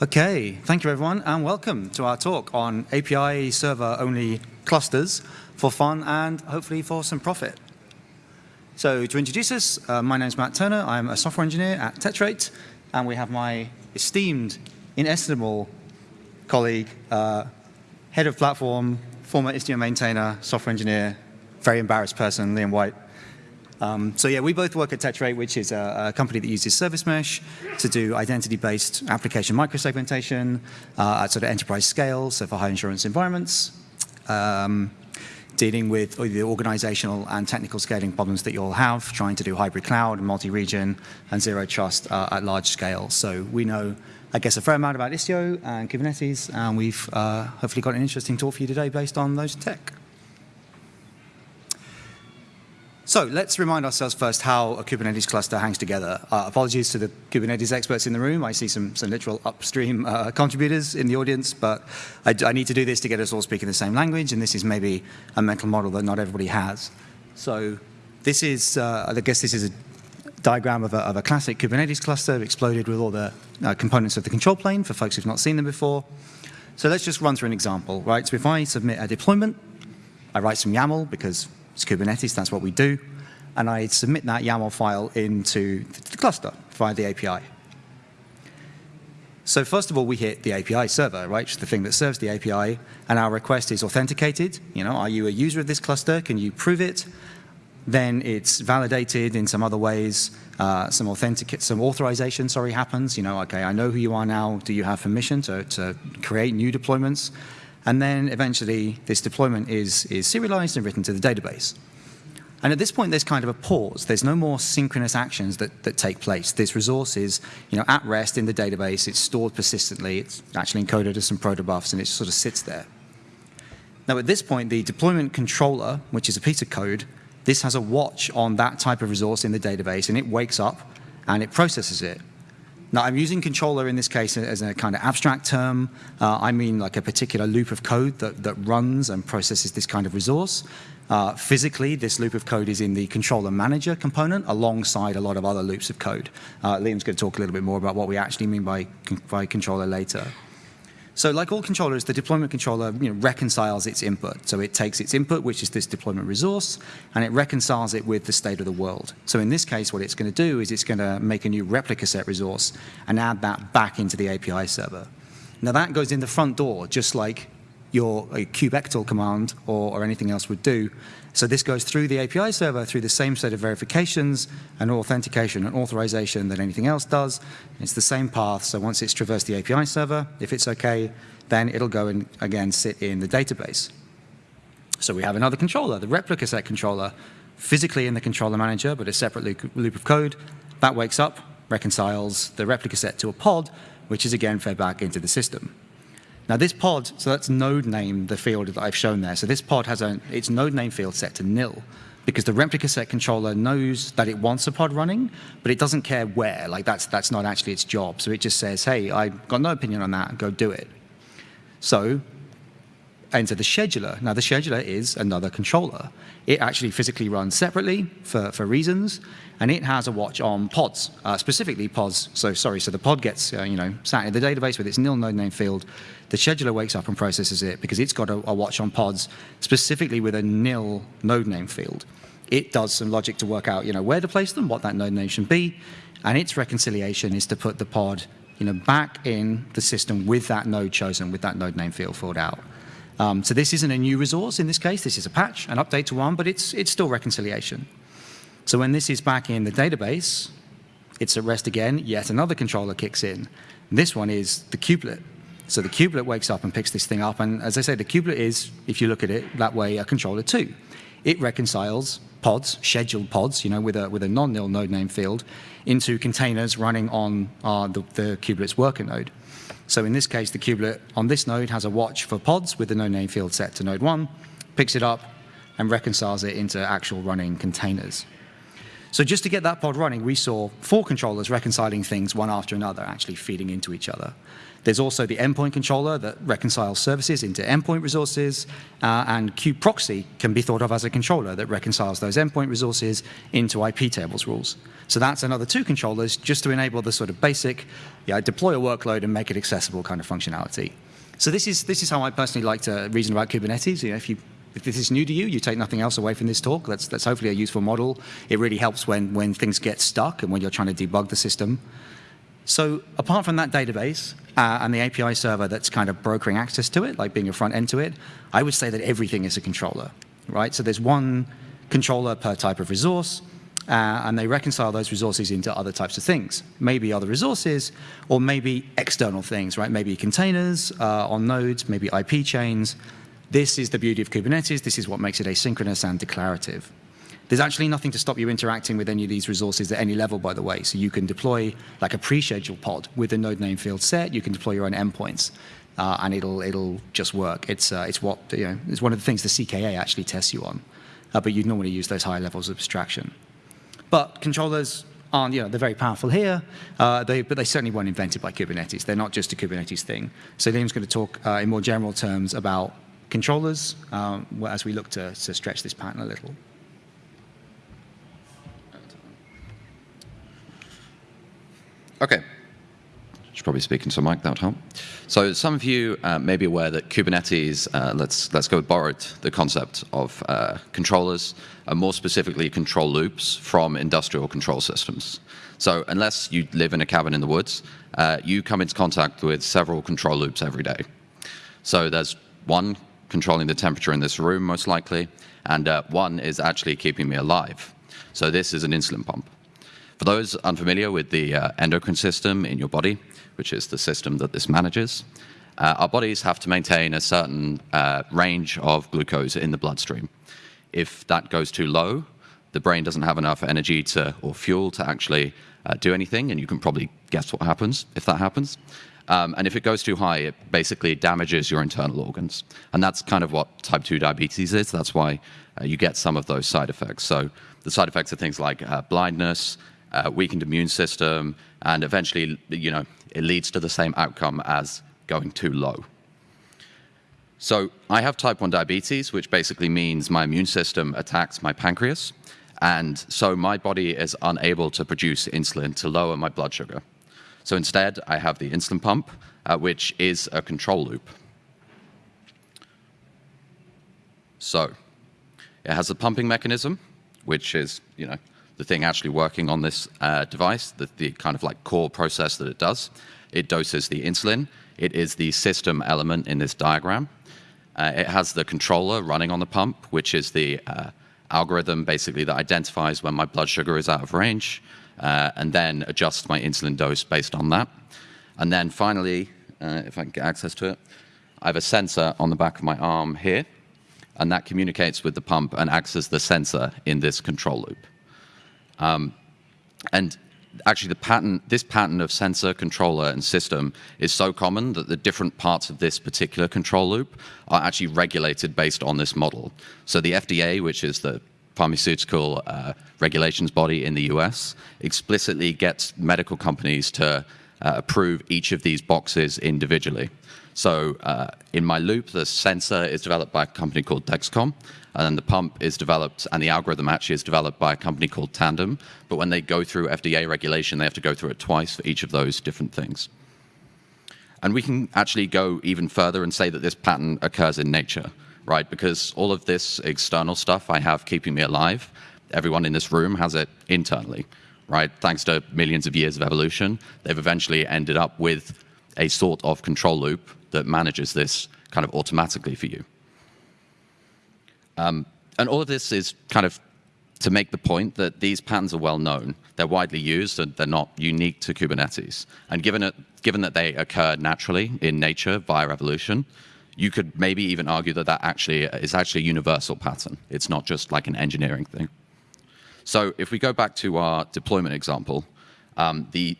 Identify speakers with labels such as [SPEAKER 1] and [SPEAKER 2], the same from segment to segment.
[SPEAKER 1] Okay, thank you everyone and welcome to our talk on API server only clusters for fun and hopefully for some profit. So to introduce us, uh, my name is Matt Turner. I'm a software engineer at Tetrate and we have my esteemed, inestimable colleague, uh, head of platform, former Istio maintainer, software engineer, very embarrassed person, Liam White. Um, so yeah, we both work at Tetrate, which is a, a, company that uses Service Mesh to do identity-based application microsegmentation uh, at sort of enterprise scale, so for high assurance environments, um, dealing with the organizational and technical scaling problems that you'll have, trying to do hybrid cloud, and multi-region, and zero trust uh, at large scale. So we know, I guess, a fair amount about Istio and Kubernetes, and we've uh, hopefully got an interesting talk for you today based on those tech. So let's remind ourselves first how a Kubernetes cluster hangs together. Uh, apologies to the Kubernetes experts in the room. I see some, some literal upstream uh, contributors in the audience, but I, I, need to do this to get us all speaking the same language, and this is maybe a mental model that not everybody has. So this is, uh, I guess this is a diagram of a, of a, classic Kubernetes cluster exploded with all the uh, components of the control plane for folks who've not seen them before. So let's just run through an example, right? So if I submit a deployment, I write some YAML because it's Kubernetes, that's what we do. And I submit that YAML file into the cluster via the API. So first of all, we hit the API server, right, the thing that serves the API, and our request is authenticated. You know, are you a user of this cluster? Can you prove it? Then it's validated in some other ways. Uh, some authentic, some authorization, sorry, happens. You know, okay, I know who you are now. Do you have permission to, to create new deployments? And then eventually this deployment is, is serialized and written to the database. And at this point, there's kind of a pause. There's no more synchronous actions that, that take place. This resource is you know, at rest in the database. It's stored persistently. It's actually encoded as some protobufs, and it sort of sits there. Now, at this point, the deployment controller, which is a piece of code, this has a watch on that type of resource in the database, and it wakes up and it processes it. Now, I'm using controller in this case as a kind of abstract term. Uh, I mean like a particular loop of code that, that runs and processes this kind of resource. Uh, physically, this loop of code is in the controller manager component alongside a lot of other loops of code. Uh, Liam's going to talk a little bit more about what we actually mean by, by controller later. So like all controllers, the deployment controller you know, reconciles its input. So it takes its input, which is this deployment resource, and it reconciles it with the state of the world. So in this case, what it's going to do is it's going to make a new replica set resource and add that back into the API server. Now that goes in the front door, just like your kubectl command or, or anything else would do. So this goes through the API server through the same set of verifications and authentication and authorization that anything else does. It's the same path. So once it's traversed the API server, if it's okay, then it'll go and again sit in the database. So we have another controller, the replica set controller, physically in the controller manager, but a separate loop of code. That wakes up, reconciles the replica set to a pod, which is again fed back into the system. Now this pod, so that's node name, the field that I've shown there. So this pod has a, its node name field set to nil because the replica set controller knows that it wants a pod running, but it doesn't care where. Like that's, that's not actually its job. So it just says, hey, I've got no opinion on that, go do it. So enter the scheduler. Now the scheduler is another controller. It actually physically runs separately for, for reasons, and it has a watch on pods, uh, specifically pods. So sorry, so the pod gets uh, you know sat in the database with its nil node name field. The scheduler wakes up and processes it because it's got a, a watch on pods, specifically with a nil node name field. It does some logic to work out you know where to place them, what that node name should be, and its reconciliation is to put the pod you know back in the system with that node chosen, with that node name field filled out. Um, so this isn't a new resource in this case. This is a patch, an update to one, but it's, it's still reconciliation. So when this is back in the database, it's at rest again, yet another controller kicks in. This one is the kubelet. So the kubelet wakes up and picks this thing up. And as I say, the kubelet is, if you look at it that way, a controller too. It reconciles pods, scheduled pods, you know, with a, with a non-nil node name field, into containers running on uh, the, the kubelet's worker node. So in this case, the kubelet on this node has a watch for pods with the node name field set to node 1, picks it up, and reconciles it into actual running containers. So just to get that pod running, we saw four controllers reconciling things one after another, actually feeding into each other. There's also the endpoint controller that reconciles services into endpoint resources, uh, and kubeproxy can be thought of as a controller that reconciles those endpoint resources into IP tables rules. So that's another two controllers just to enable the sort of basic yeah, deploy a workload and make it accessible kind of functionality. So this is, this is how I personally like to reason about Kubernetes. You know, if you if this is new to you, you take nothing else away from this talk. That's, that's hopefully a useful model. It really helps when, when things get stuck and when you're trying to debug the system. So apart from that database uh, and the API server that's kind of brokering access to it, like being a front end to it, I would say that everything is a controller, right? So there's one controller per type of resource, uh, and they reconcile those resources into other types of things. Maybe other resources, or maybe external things, right? Maybe containers uh, on nodes, maybe IP chains. This is the beauty of Kubernetes. This is what makes it asynchronous and declarative. There's actually nothing to stop you interacting with any of these resources at any level, by the way. So you can deploy like a pre-scheduled pod with a node name field set. You can deploy your own endpoints, uh, and it'll it'll just work. It's uh, it's what you know. It's one of the things the CKA actually tests you on, uh, but you'd normally use those higher levels of abstraction. But controllers aren't, you know, they're very powerful here, uh, they, but they certainly weren't invented by Kubernetes. They're not just a Kubernetes thing. So Liam's going to talk uh, in more general terms about controllers um, as we look to, to stretch this pattern a little.
[SPEAKER 2] Okay. Should probably speak into mic, that would help. So some of you uh, may be aware that Kubernetes, uh, let's, let's go borrowed the concept of uh, controllers, and more specifically control loops from industrial control systems. So unless you live in a cabin in the woods, uh, you come into contact with several control loops every day. So there's one controlling the temperature in this room, most likely, and uh, one is actually keeping me alive. So this is an insulin pump. For those unfamiliar with the uh, endocrine system in your body, which is the system that this manages, uh, our bodies have to maintain a certain uh, range of glucose in the bloodstream. If that goes too low, the brain doesn't have enough energy to, or fuel to actually uh, do anything, and you can probably guess what happens if that happens. Um, and if it goes too high, it basically damages your internal organs. And that's kind of what type 2 diabetes is. That's why uh, you get some of those side effects. So the side effects are things like uh, blindness, uh, weakened immune system, and eventually, you know, it leads to the same outcome as going too low. So I have type 1 diabetes, which basically means my immune system attacks my pancreas, and so my body is unable to produce insulin to lower my blood sugar. So instead, I have the insulin pump, uh, which is a control loop. So it has a pumping mechanism, which is, you know, the thing actually working on this uh, device, the, the kind of like core process that it does. It doses the insulin. It is the system element in this diagram. Uh, it has the controller running on the pump, which is the uh, algorithm basically that identifies when my blood sugar is out of range uh, and then adjusts my insulin dose based on that. And then finally, uh, if I can get access to it, I have a sensor on the back of my arm here, and that communicates with the pump and acts as the sensor in this control loop. Um, and actually the pattern, this pattern of sensor, controller, and system is so common that the different parts of this particular control loop are actually regulated based on this model. So the FDA, which is the pharmaceutical uh, regulations body in the US, explicitly gets medical companies to uh, approve each of these boxes individually. So uh, in my loop, the sensor is developed by a company called Dexcom, and then the pump is developed, and the algorithm actually is developed by a company called Tandem. But when they go through FDA regulation, they have to go through it twice for each of those different things. And we can actually go even further and say that this pattern occurs in nature, right? Because all of this external stuff I have keeping me alive, everyone in this room has it internally, right? Thanks to millions of years of evolution, they've eventually ended up with a sort of control loop that manages this kind of automatically for you. Um, and all of this is kind of to make the point that these patterns are well known. They're widely used and they're not unique to Kubernetes. And given, it, given that they occur naturally in nature via evolution, you could maybe even argue that that actually is actually a universal pattern. It's not just like an engineering thing. So if we go back to our deployment example, um, the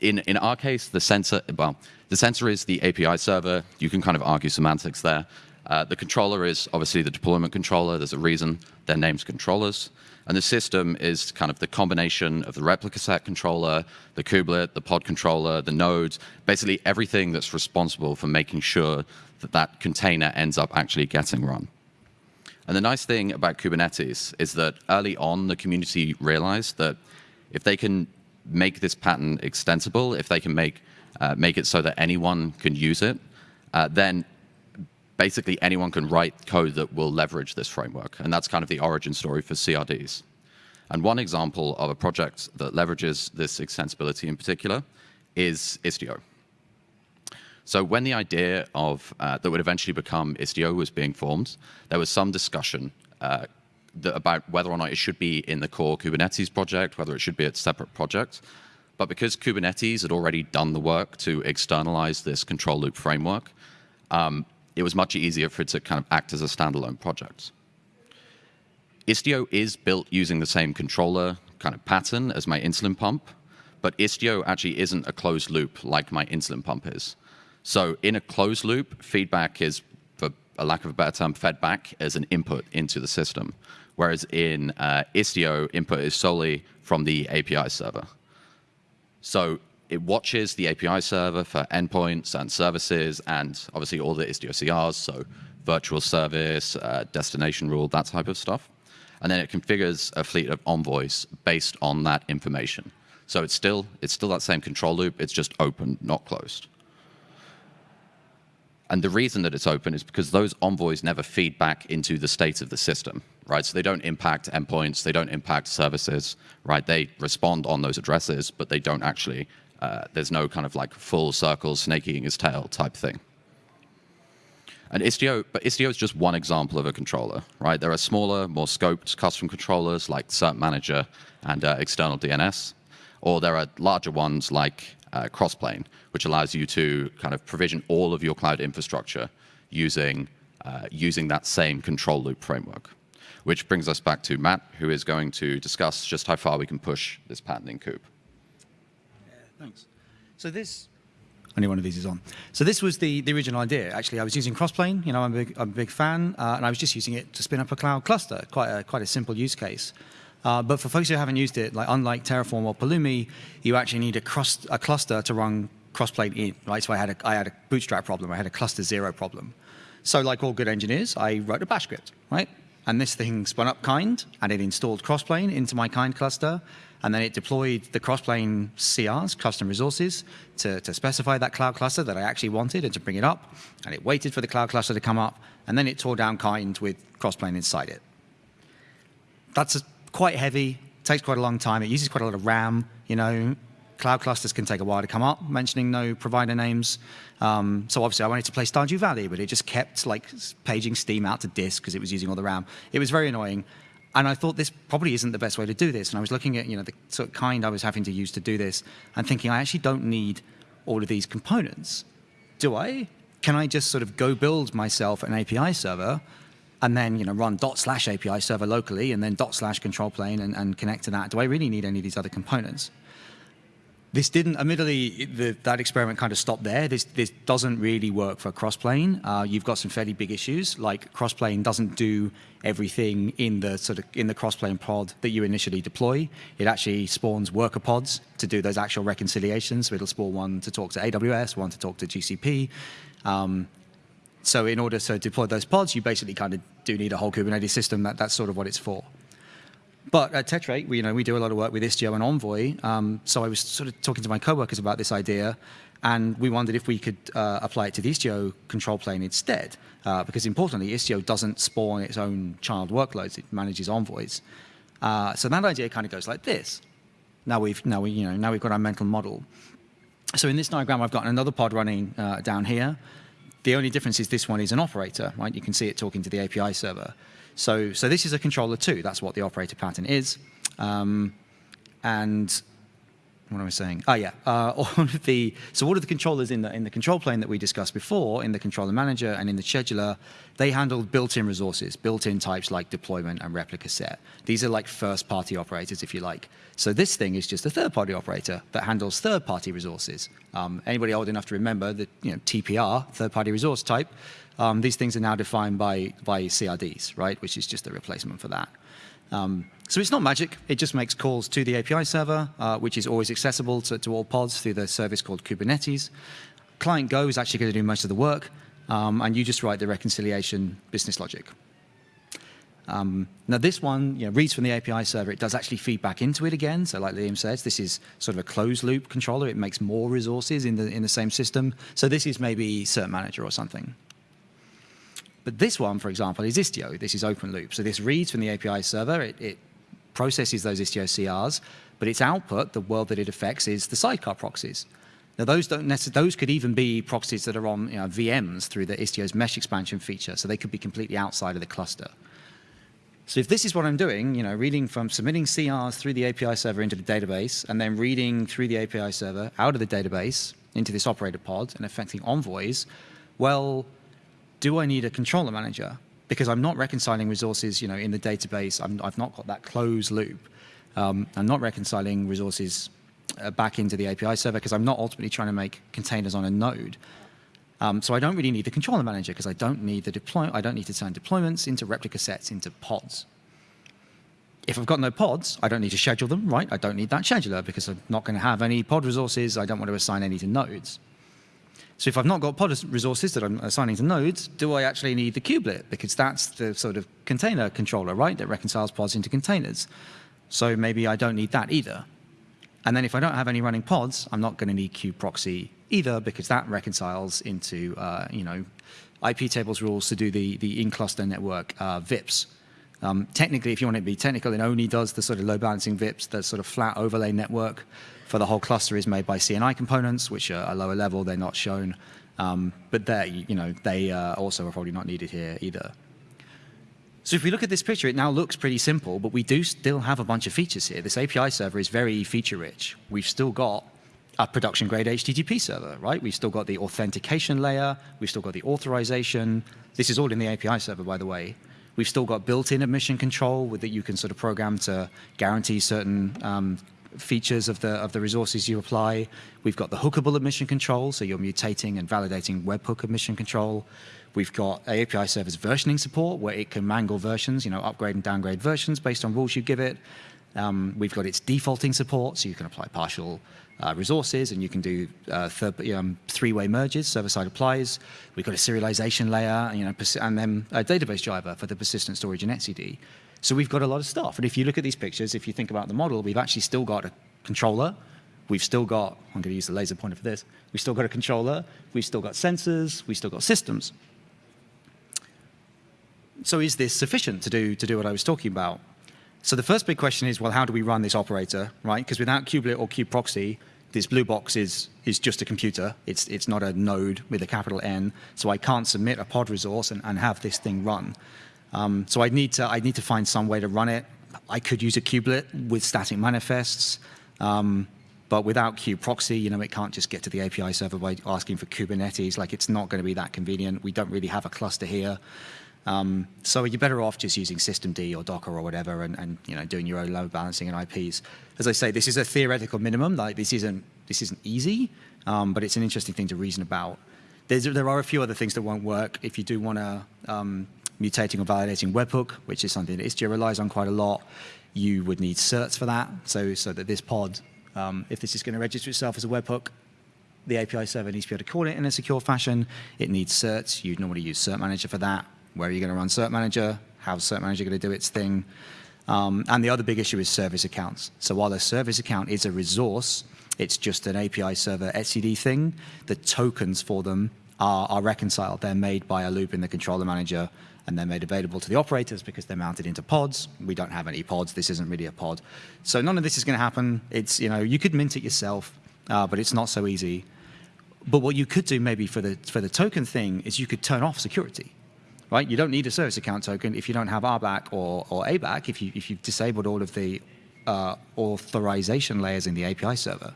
[SPEAKER 2] in, in our case, the sensor, well, the sensor is the API server. You can kind of argue semantics there. Uh, the controller is obviously the deployment controller. There's a reason their name's controllers. And the system is kind of the combination of the replica set controller, the kubelet, the pod controller, the nodes, basically everything that's responsible for making sure that that container ends up actually getting run. And the nice thing about Kubernetes is that early on, the community realized that if they can make this pattern extensible, if they can make, uh, make it so that anyone can use it, uh, then basically anyone can write code that will leverage this framework. And that's kind of the origin story for CRDs. And one example of a project that leverages this extensibility in particular is Istio. So when the idea of uh, that would eventually become Istio was being formed, there was some discussion uh, that, about whether or not it should be in the core Kubernetes project, whether it should be a separate project. But because Kubernetes had already done the work to externalize this control loop framework, um, it was much easier for it to kind of act as a standalone project. Istio is built using the same controller kind of pattern as my insulin pump, but Istio actually isn't a closed loop like my insulin pump is. So in a closed loop, feedback is, for a lack of a better term, fed back as an input into the system. Whereas in uh, Istio, input is solely from the API server. So it watches the API server for endpoints and services and obviously all the Istio CRs, so virtual service, uh, destination rule, that type of stuff. And then it configures a fleet of envoys based on that information. So it's still, it's still that same control loop, it's just open, not closed. And the reason that it's open is because those envoys never feed back into the state of the system, right? So they don't impact endpoints, they don't impact services, right? They respond on those addresses, but they don't actually uh, there's no kind of like full circle snake eating his tail type thing. And Istio, but Istio is just one example of a controller, right? There are smaller, more scoped custom controllers like Cert Manager and uh, external DNS, or there are larger ones like uh, Crossplane, which allows you to kind of provision all of your cloud infrastructure using, uh, using that same control loop framework. Which brings us back to Matt, who is going to discuss just how far we can push this patent in Kube.
[SPEAKER 1] Thanks. So this, only one of these is on. So this was the, the original idea. Actually, I was using Crossplane. You know, I'm a big, I'm a big fan, uh, and I was just using it to spin up a cloud cluster. Quite a, quite a simple use case. Uh, but for folks who haven't used it, like unlike Terraform or Pulumi, you actually need a, cross, a cluster to run Crossplane in, right? So I had, a, I had a bootstrap problem. I had a cluster zero problem. So like all good engineers, I wrote a bash script, right? And this thing spun up kind, and it installed Crossplane into my kind cluster, and then it deployed the Crossplane CRs, custom resources, to, to specify that cloud cluster that I actually wanted and to bring it up. And it waited for the cloud cluster to come up, and then it tore down kind with Crossplane inside it. That's a, quite heavy, takes quite a long time. It uses quite a lot of RAM, you know, cloud clusters can take a while to come up, mentioning no provider names. Um, so obviously I wanted to play Stardew Valley, but it just kept like paging Steam out to disk because it was using all the RAM. It was very annoying. And I thought this probably isn't the best way to do this. And I was looking at you know the sort of kind I was having to use to do this and thinking I actually don't need all of these components. Do I? Can I just sort of go build myself an API server and then you know run dot slash API server locally and then dot slash control plane and, and connect to that? Do I really need any of these other components? This didn't, admittedly, the, that experiment kind of stopped there. This, this doesn't really work for crossplane. Uh, you've got some fairly big issues, like crossplane doesn't do everything in the sort of in the crossplane pod that you initially deploy. It actually spawns worker pods to do those actual reconciliations. So it'll spawn one to talk to AWS, one to talk to GCP. Um, so in order to deploy those pods, you basically kind of do need a whole Kubernetes system. That, that's sort of what it's for. But at Tetrate, we, you know, we do a lot of work with Istio and Envoy. Um, so I was sort of talking to my coworkers about this idea, and we wondered if we could uh, apply it to the Istio control plane instead. Uh, because importantly, Istio doesn't spawn its own child workloads; it manages envoys. Uh, so that idea kind of goes like this. Now we've now we you know now we've got our mental model. So in this diagram, I've got another pod running uh, down here. The only difference is this one is an operator, right? You can see it talking to the API server. So, so this is a controller too. That's what the operator pattern is. Um, and what am I saying? Oh yeah, uh, all of the so all of the controllers in the in the control plane that we discussed before, in the controller manager and in the scheduler, they handle built-in resources, built-in types like deployment and replica set. These are like first-party operators, if you like. So this thing is just a third-party operator that handles third-party resources. Um, anybody old enough to remember the you know, TPR, third-party resource type? Um, these things are now defined by by CRDs, right? Which is just a replacement for that. Um, so it's not magic. It just makes calls to the API server, uh, which is always accessible to, to, all pods through the service called Kubernetes. Client Go is actually going to do most of the work, um, and you just write the reconciliation business logic. Um, now this one you know, reads from the API server. It does actually feed back into it again. So like Liam says, this is sort of a closed loop controller. It makes more resources in the, in the same system. So this is maybe Cert Manager or something. But this one, for example, is Istio. This is open loop. So this reads from the API server. It, it processes those Istio CRs, but its output, the world that it affects, is the sidecar proxies. Now those don't those could even be proxies that are on you know, VMs through the Istio's mesh expansion feature, so they could be completely outside of the cluster. So if this is what I'm doing, you know, reading from submitting CRs through the API server into the database, and then reading through the API server out of the database into this operator pod and affecting envoys, well, do I need a controller manager? Because I'm not reconciling resources, you know, in the database. i have not got that closed loop. Um, I'm not reconciling resources uh, back into the API server because I'm not ultimately trying to make containers on a node. Um, so I don't really need the controller manager because I don't need the deploy. I don't need to turn deployments into replica sets into pods. If I've got no pods, I don't need to schedule them, right? I don't need that scheduler because I'm not going to have any pod resources. I don't want to assign any to nodes. So if I've not got pod resources that I'm assigning to nodes, do I actually need the kubelet? Because that's the sort of container controller, right, that reconciles pods into containers. So maybe I don't need that either. And then if I don't have any running pods, I'm not going to need kubeproxy either because that reconciles into, uh, you know, IP tables rules to do the, the in-cluster network uh, VIPs. Um, technically, if you want it to be technical, it only does the sort of load balancing VIPs, the sort of flat overlay network for the whole cluster is made by CNI components, which are a lower level. They're not shown. Um, but they, you know, they uh, also are probably not needed here either. So if we look at this picture, it now looks pretty simple, but we do still have a bunch of features here. This API server is very feature rich. We've still got a production grade HTTP server, right? We've still got the authentication layer. We've still got the authorization. This is all in the API server, by the way. We've still got built-in admission control with that you can sort of program to guarantee certain um, features of the, of the resources you apply. We've got the hookable admission control, so you're mutating and validating webhook admission control. We've got API servers versioning support, where it can mangle versions, you know, upgrade and downgrade versions based on rules you give it. Um, we've got its defaulting support, so you can apply partial uh, resources and you can do uh, um, three-way merges, server-side applies. We've got a serialization layer, you know, and then a database driver for the persistent storage in etcd. So we've got a lot of stuff. And if you look at these pictures, if you think about the model, we've actually still got a controller. We've still got, I'm going to use the laser pointer for this. We've still got a controller. We've still got sensors. We've still got systems. So is this sufficient to do, to do what I was talking about? So the first big question is, well, how do we run this operator, right? Because without kubelet or kubeproxy, this blue box is, is just a computer. It's, it's not a node with a capital N. So I can't submit a pod resource and, and have this thing run. Um, so I'd need to i need to find some way to run it. I could use a kubelet with static manifests, um, but without kubeproxy, you know, it can't just get to the API server by asking for Kubernetes. Like it's not going to be that convenient. We don't really have a cluster here. Um, so you're better off just using systemd or Docker or whatever and, and, you know, doing your own load balancing and IPs. As I say, this is a theoretical minimum. Like this isn't, this isn't easy, um, but it's an interesting thing to reason about. There's, there are a few other things that won't work. If you do want to um, mutating or validating webhook, which is something that Istio relies on quite a lot. You would need certs for that, so, so that this pod, um, if this is going to register itself as a webhook, the API server needs to be able to call it in a secure fashion. It needs certs. You'd normally use Cert Manager for that. Where are you going to run Cert Manager? How's Cert Manager going to do its thing? Um, and the other big issue is service accounts. So while a service account is a resource, it's just an API server etcd thing. The tokens for them are, are reconciled. They're made by a loop in the controller manager and they're made available to the operators because they're mounted into pods. We don't have any pods. This isn't really a pod. So none of this is going to happen. It's, you know, you could mint it yourself, uh, but it's not so easy. But what you could do maybe for the, for the token thing is you could turn off security, right? You don't need a service account token if you don't have RBAC or, or ABAC, if, you, if you've disabled all of the uh, authorization layers in the API server.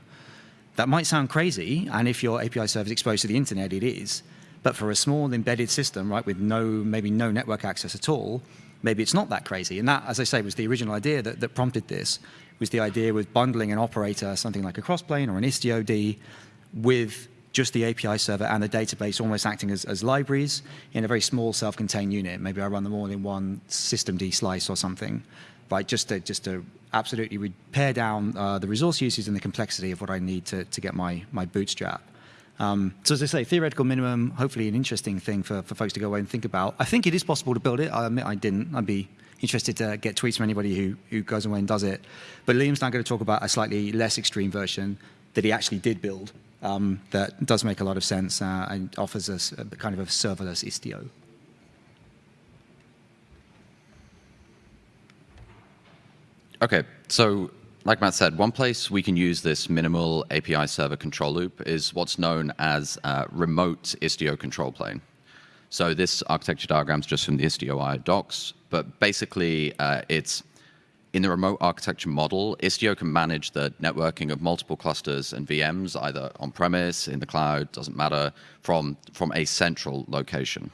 [SPEAKER 1] That might sound crazy, and if your API server is exposed to the internet, it is. But for a small embedded system, right, with no maybe no network access at all, maybe it's not that crazy. And that, as I say, was the original idea that, that prompted this, was the idea with bundling an operator, something like a crossplane or an Istio-D, with just the API server and the database almost acting as, as libraries in a very small self-contained unit. Maybe I run them all in one systemd slice or something, right? Just to, just to absolutely pare down uh, the resource usage and the complexity of what I need to, to get my, my bootstrap. Um, so as I say, theoretical minimum, hopefully an interesting thing for, for folks to go away and think about. I think it is possible to build it. I admit I didn't. I'd be interested to get tweets from anybody who, who goes away and does it. But Liam's now going to talk about a slightly less extreme version that he actually did build um, that does make a lot of sense uh, and offers us a, kind of a serverless Istio.
[SPEAKER 2] Okay, so like Matt said, one place we can use this minimal API server control loop is what's known as uh, remote Istio control plane. So this architecture diagram is just from the Istio docs, but basically uh, it's in the remote architecture model, Istio can manage the networking of multiple clusters and VMs, either on-premise, in the cloud, doesn't matter, from, from a central location.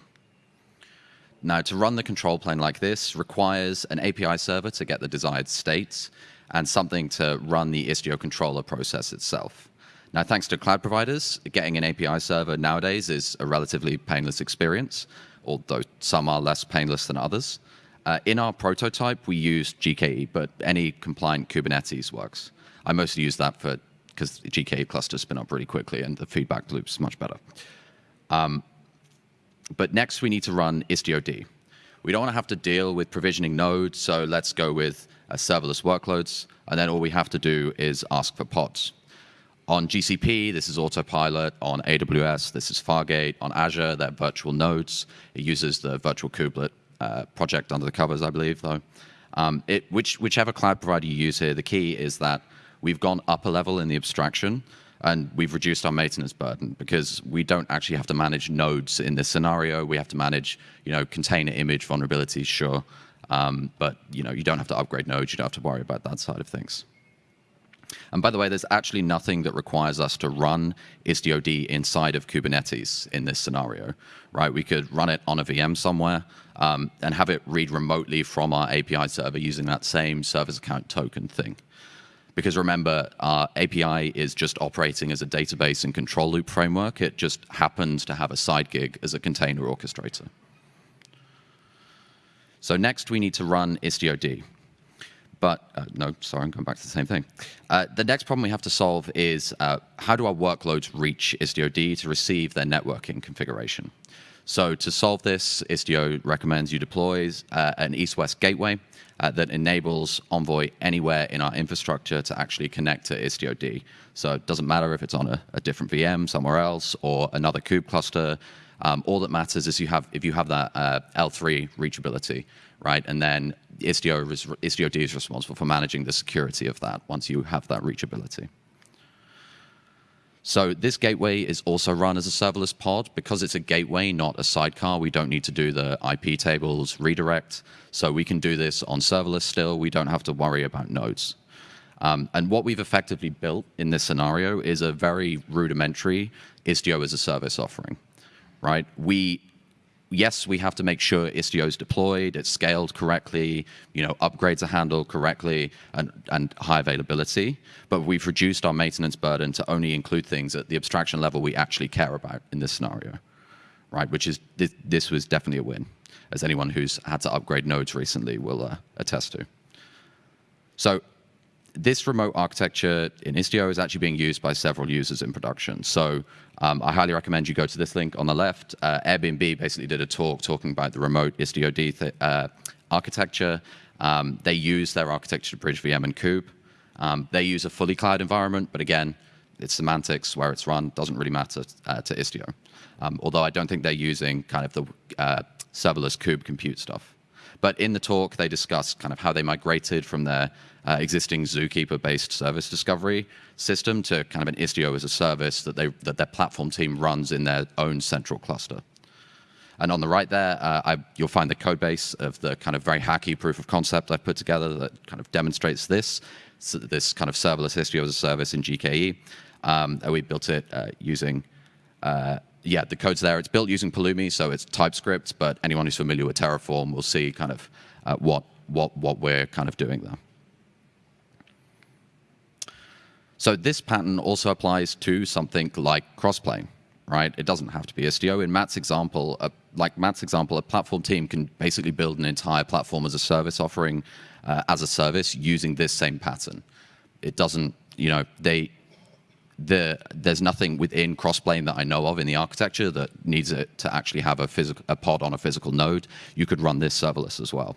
[SPEAKER 2] Now, to run the control plane like this requires an API server to get the desired states and something to run the Istio controller process itself. Now, thanks to cloud providers, getting an API server nowadays is a relatively painless experience, although some are less painless than others. Uh, in our prototype, we used GKE, but any compliant Kubernetes works. I mostly use that for because GKE clusters spin up really quickly and the feedback loop is much better. Um, but next, we need to run Istio-D. We don't want to have to deal with provisioning nodes, so let's go with uh, serverless workloads, and then all we have to do is ask for pods. On GCP, this is Autopilot. On AWS, this is Fargate. On Azure, they're virtual nodes. It uses the virtual kubelet uh, project under the covers, I believe, though. Um, it, which, whichever cloud provider you use here, the key is that we've gone up a level in the abstraction and we've reduced our maintenance burden because we don't actually have to manage nodes in this scenario. We have to manage, you know, container image vulnerabilities, sure, um, but you know, you don't have to upgrade nodes. You don't have to worry about that side of things. And by the way, there's actually nothing that requires us to run Istio-D inside of Kubernetes in this scenario, right? We could run it on a VM somewhere um, and have it read remotely from our API server using that same service account token thing. Because remember, our API is just operating as a database and control loop framework. It just happens to have a side gig as a container orchestrator. So next, we need to run Istio-D. But uh, no, sorry, I'm going back to the same thing. Uh, the next problem we have to solve is uh, how do our workloads reach Istio-D to receive their networking configuration? So to solve this, Istio recommends you deploy uh, an east-west gateway uh, that enables Envoy anywhere in our infrastructure to actually connect to Istio-D. So it doesn't matter if it's on a, a different VM somewhere else or another kube cluster. Um, all that matters is you have if you have that uh, L3 reachability, right? And then Istio, is, Istio-D is responsible for managing the security of that once you have that reachability. So this gateway is also run as a serverless pod. Because it's a gateway, not a sidecar, we don't need to do the IP tables redirect. So we can do this on serverless still. We don't have to worry about nodes. Um, and what we've effectively built in this scenario is a very rudimentary Istio as a service offering, right? We yes, we have to make sure Istio is deployed, it's scaled correctly, you know, upgrades are handled correctly, and, and high availability. But we've reduced our maintenance burden to only include things at the abstraction level we actually care about in this scenario, right? Which is this, this was definitely a win, as anyone who's had to upgrade nodes recently will uh, attest to. So this remote architecture in Istio is actually being used by several users in production. So um, I highly recommend you go to this link on the left. Uh, Airbnb basically did a talk talking about the remote Istio-D uh, architecture. Um, they use their architecture to bridge VM and kube. Um, they use a fully cloud environment, but again, it's semantics where it's run doesn't really matter uh, to Istio. Um, although I don't think they're using kind of the uh, serverless kube compute stuff. But in the talk, they discussed kind of how they migrated from their uh, existing Zookeeper-based service discovery system to kind of an Istio as a service that, they, that their platform team runs in their own central cluster. And on the right there, uh, I, you'll find the code base of the kind of very hacky proof of concept I've put together that kind of demonstrates this, so this kind of serverless Istio as a service in GKE. Um, and we built it uh, using, uh, yeah, the code's there. It's built using Pulumi, so it's TypeScript, but anyone who's familiar with Terraform will see kind of uh, what, what, what we're kind of doing there. So this pattern also applies to something like crossplane, right? It doesn't have to be Istio. In Matt's example, uh, like Matt's example, a platform team can basically build an entire platform as a service offering uh, as a service using this same pattern. It doesn't, you know, they, the, there's nothing within Crossplane that I know of in the architecture that needs it to actually have a, a pod on a physical node. You could run this serverless as well.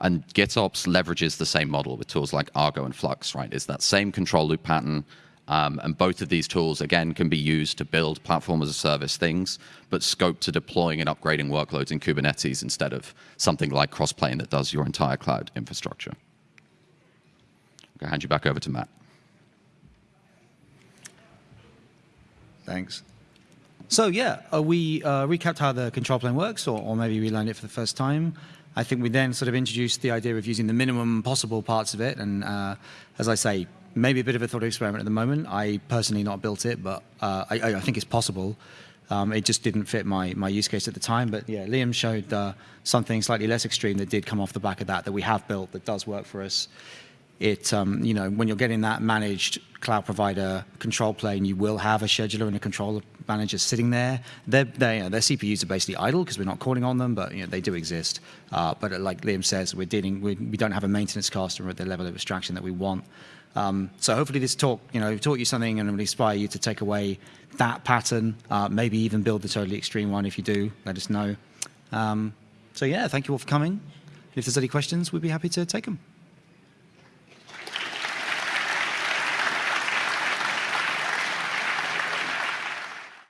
[SPEAKER 2] And GitOps leverages the same model with tools like Argo and Flux, right? It's that same control loop pattern. Um, and both of these tools, again, can be used to build platform as a service things, but scope to deploying and upgrading workloads in Kubernetes instead of something like Crossplane that does your entire cloud infrastructure. I'll hand you back over to Matt.
[SPEAKER 1] Thanks. So yeah, uh, we uh, recapped how the control plane works, or, or maybe we learned it for the first time. I think we then sort of introduced the idea of using the minimum possible parts of it, and uh, as I say, maybe a bit of a thought experiment at the moment. I personally not built it, but uh, I, I, think it's possible. Um, it just didn't fit my, my use case at the time, but yeah, Liam showed uh, something slightly less extreme that did come off the back of that, that we have built that does work for us it, um, you know, when you're getting that managed cloud provider control plane, you will have a scheduler and a controller manager sitting there. They're, they, you know, their CPUs are basically idle because we're not calling on them, but you know, they do exist. Uh, but like Liam says, we're dealing, we, we don't have a maintenance cost or at the level of abstraction that we want. Um, so hopefully this talk, you know, taught you something and will inspire you to take away that pattern, uh, maybe even build the totally extreme one. If you do, let us know. Um, so yeah, thank you all for coming. If there's any questions, we'd be happy to take them.